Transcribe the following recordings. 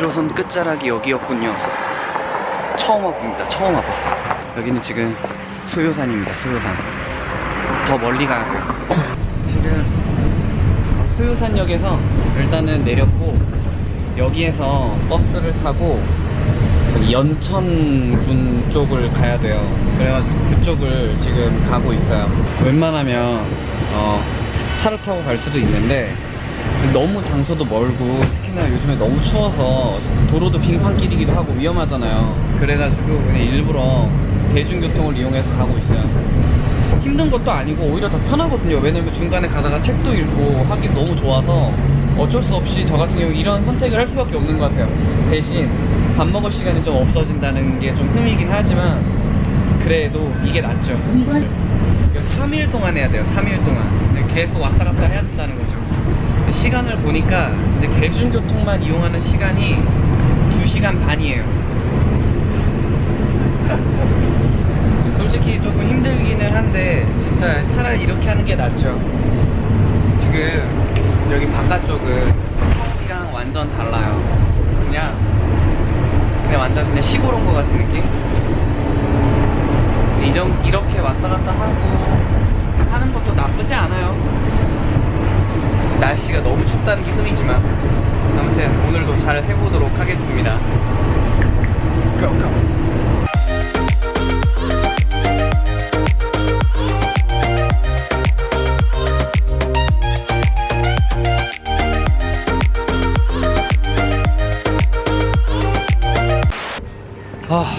끝자락이 여기였군요. 처음 와봅니다. 처음 와봐. 여기는 지금 소요산입니다. 소요산. 더 멀리 가야 돼요. 지금 소요산역에서 일단은 내렸고 여기에서 버스를 타고 저기 연천군 쪽을 가야 돼요. 그래가지고 그쪽을 지금 가고 있어요. 웬만하면 어, 차를 타고 갈 수도 있는데 너무 장소도 멀고 특히나 요즘에 너무 추워서 도로도 빙판길이기도 하고 위험하잖아요. 그래가지고 그냥 일부러 대중교통을 이용해서 가고 있어요. 힘든 것도 아니고 오히려 더 편하거든요. 왜냐면 중간에 가다가 책도 읽고 하기 너무 좋아서 어쩔 수 없이 저 같은 경우 이런 선택을 할 수밖에 없는 것 같아요. 대신 밥 먹을 시간이 좀 없어진다는 게 좀 흠이긴 하지만 그래도 이게 낫죠. 이거 3일 동안 해야 돼요. 3일 동안. 계속 왔다 갔다 해야 된다는 거죠 시간을 보니까 이제 대중교통만 이용하는 시간이 2시간 반이에요. 솔직히 조금 힘들기는 한데 진짜 차라리 이렇게 하는 게 낫죠. 지금 여기 바깥쪽은 서울이랑 완전 달라요. 그냥 그냥 완전 그냥 시골 온 것 같은 느낌? 이정, 이렇게 왔다 갔다 하고 하는 것도 나쁘지 않아요 날씨가 너무 춥다는 게 흠이지만 아무튼 오늘도 잘 해보도록 하겠습니다 go, go. 아,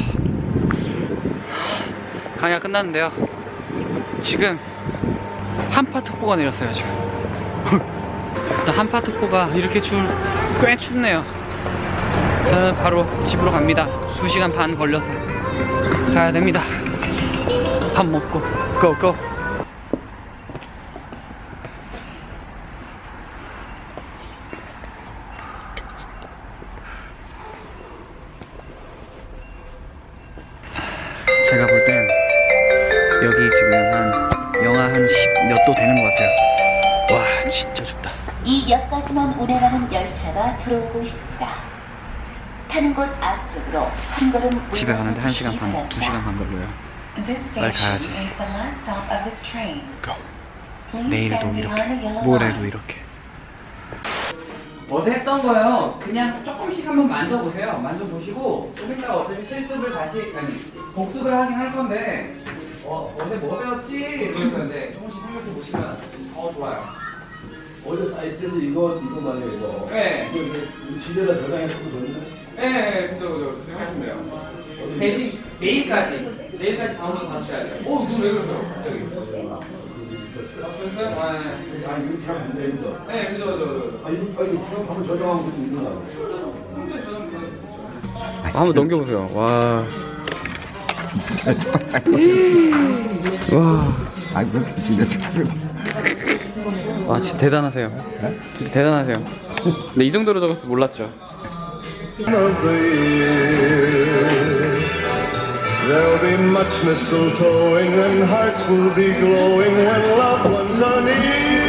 강의가 끝났는데요. 지금 한파 특보가 내렸어요, 지금. 진짜 한파특보가 이렇게 줄꽤 춥네요. 저는 바로 집으로 갑니다. 2시간 반 걸려서 가야 됩니다. 밥 먹고, 고고. 제가 볼 땐 여기 지금 한 영하 한 10 몇 도 되는 것 같아요. 와, 진짜 춥다. 이 역까지만 운행하는 열차가 들어오고 있습니다. 타는 곳 앞쪽으로 한 걸음 집에 가는데 물러서 1시간 반, 바랍니다. 2시간 반 걸려요. This 빨리 가야지. Please 내일도 이렇게, 모레도. 이렇게. 어제 했던 거요. 그냥 조금씩 한번 만져보세요. 만져보시고 좀 이따가 어차피 실습을 다시 아니 복습을 하긴 할 건데 어, 어제 뭐 배웠지? 이러면서 이제 조금씩 생각해 보시면 어 좋아요. 어제 사이트에서 이거 이거 말이에요 이거. 네. 이거 이거 집에다 저장해서 보는데. 예, 네, 그죠, 그죠. 그렇게 하시면 돼요. 대신 내일까지, 내일까지 다운로드 하셔야 돼요. 오, 눈왜 그러세요? 갑자기. 아, 그랬어요? 아, 네. 아 이거 잘 안돼 이거. 네, 그죠, 그죠, 그죠. 아 이거 아 이거 그냥 한번 저장하고 있는 넘겨보세요. 와. 와. 아 이거 진짜 참. 와, 진짜 대단하세요. 진짜 대단하세요. 근데 이 정도로 적었을 줄 몰랐죠. There'll be much mistletoeing and hearts will be glowing when loved ones are near.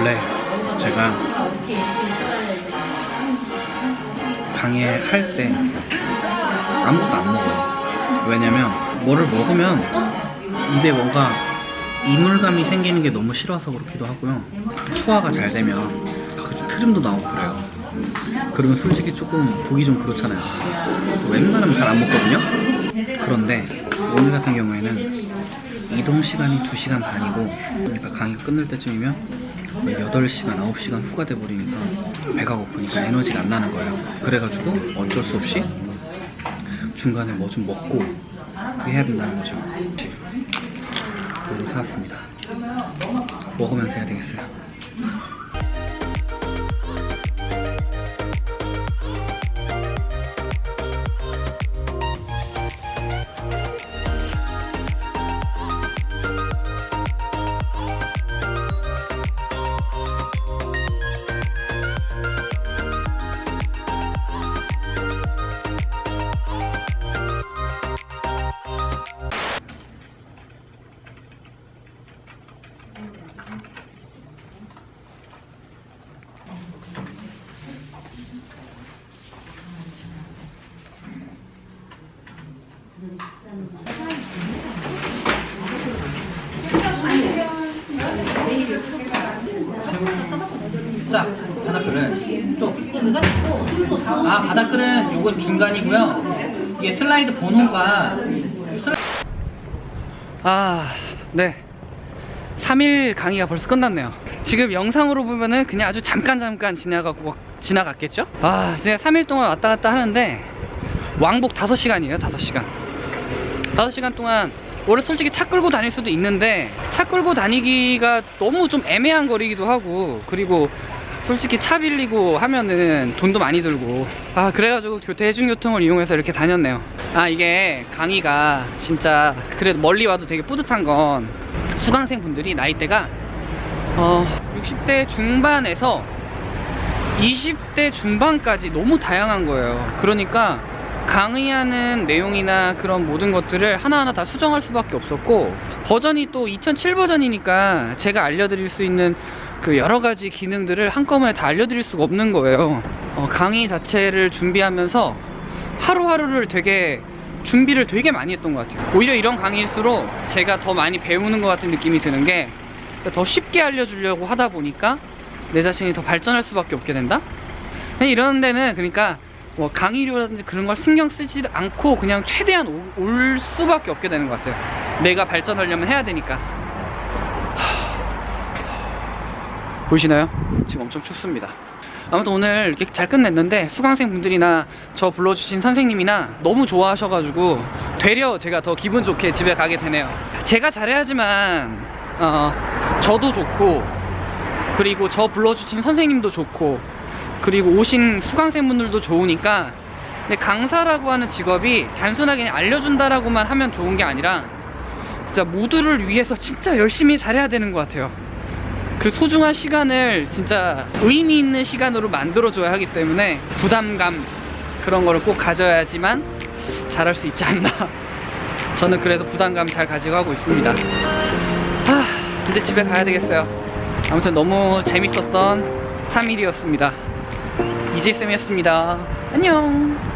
원래 제가 강의할 때 아무것도 안 먹어요. 왜냐면 뭐를 먹으면 입에 뭔가 이물감이 생기는 게 너무 싫어서 그렇기도 하고요. 소화가 잘 되면 가끔씩 트림도 나오고 그래요. 그러면 솔직히 조금 보기 좀 그렇잖아요. 웬만하면 잘 안 먹거든요. 그런데 오늘 같은 경우에는 이동 시간이 2시간 반이고 그러니까 강의가 끝날 때쯤이면 8시간, 9시간 후가 돼버리니까 배가 고프니까 에너지가 안 나는 거예요. 그래가지고 어쩔 수 없이 중간에 뭐 좀 먹고 해야 된다는 거죠. 이거 사왔습니다. 먹으면서 해야 되겠어요. 자, 바닥글은 쪽 중간? 아, 바닥글은 요건 중간이고요. 이게 슬라이드 번호가. 아, 네. 3일 강의가 벌써 끝났네요. 지금 영상으로 보면은 그냥 아주 잠깐 잠깐 지나가고 지나갔겠죠? 아, 이제 3일 동안 왔다 갔다 하는데 왕복 5시간이에요, 5시간. 5시간 동안 원래 솔직히 차 끌고 다닐 수도 있는데 차 끌고 다니기가 너무 좀 애매한 거리기도 하고 그리고 솔직히 차 빌리고 하면은 돈도 많이 들고. 아 그래가지고 교- 대중교통을 이용해서 이렇게 다녔네요. 아 이게 강의가 진짜 그래도 멀리 와도 되게 뿌듯한 건 수강생 분들이 나이대가 어 60대 중반에서 20대 중반까지 너무 다양한 거예요. 그러니까 강의하는 내용이나 그런 모든 것들을 하나하나 다 수정할 수밖에 없었고 버전이 또 2007 버전이니까 제가 알려드릴 수 있는 그 여러 가지 기능들을 한꺼번에 다 알려드릴 수가 없는 거예요. 어, 강의 자체를 준비하면서 하루하루를 되게 준비를 되게 많이 했던 것 같아요. 오히려 이런 강의일수록 제가 더 많이 배우는 것 같은 느낌이 드는 게 더 쉽게 알려주려고 하다 보니까 내 자신이 더 발전할 수밖에 없게 된다? 이런 데는 그러니까 뭐 강의료라든지 그런 걸 신경 쓰지 않고 그냥 최대한 오- 올 수밖에 없게 되는 것 같아요. 내가 발전하려면 해야 되니까. 하- 보이시나요? 지금 엄청 춥습니다. 아무튼 오늘 이렇게 잘 끝냈는데 수강생 분들이나 저 불러주신 선생님이나 너무 좋아하셔가지고 되려 제가 더 기분 좋게 집에 가게 되네요. 제가 잘해야지만 어, 저도 좋고 그리고 저 불러주신 선생님도 좋고 그리고 오신 수강생분들도 좋으니까 근데 강사라고 하는 직업이 단순하게 알려준다라고만 하면 좋은 게 아니라 진짜 모두를 위해서 진짜 열심히 잘해야 되는 것 같아요. 그 소중한 시간을 진짜 의미 있는 시간으로 만들어줘야 하기 때문에 부담감 그런 거를 꼭 가져야지만 잘할 수 있지 않나. 저는 그래서 부담감 잘 가지고 하고 있습니다. 아 이제 집에 가야 되겠어요. 아무튼 너무 재밌었던 3일이었습니다 이지쌤이었습니다. 안녕